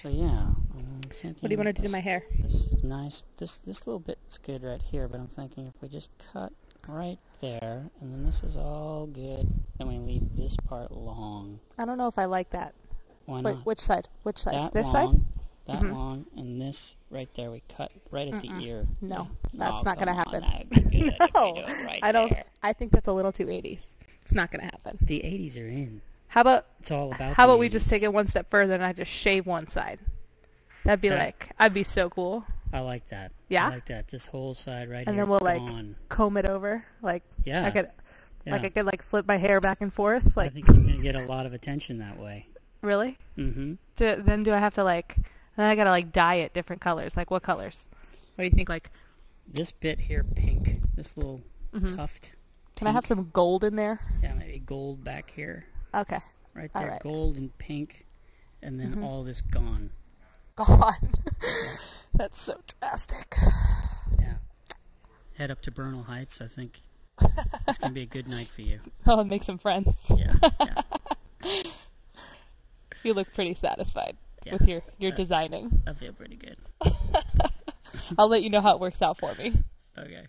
So yeah. I'm What do you want to do to my hair? This nice, this this little bit's good right here, but I'm thinking if we just cut right there, and then this is all good, and we leave this part long. I don't know if I like that. Why Wait, not? which side? Which side? that this side? long, that Mhm. long, and this right there we cut right at Mm-mm. the ear. No, that's Oh, not gonna come on, happen. That'd be good if we No, right I don't. there. I think that's a little too 80s. It's not gonna happen. The 80s are in. How about It's all about. how about we just take it one step further and I just shave one side? That'd be like I'd be so cool. I like that. Yeah? I like that. This whole side right here. And here. then we'll, like, gone. comb it over like Yeah. I could yeah. like I could like flip my hair back and forth Like I like think you're gonna get a lot of attention that way. really. Mm-hmm. Do, then do I have to like then I gotta like dye it different colors like what colors? What do you think like? This bit here, pink. This little Mhm. tuft. Can I have some gold in there? Yeah, maybe gold back here, Okay, right there, right. gold and pink, and then Mhm. all this gone. gone. That's so drastic. Yeah. Head up to Bernal Heights. I think it's gonna be a good night for you. I'll make some friends. Yeah. yeah. You look pretty satisfied Yeah. with your your Uh, designing. I feel pretty good. I'll let you know how it works out for me. Okay.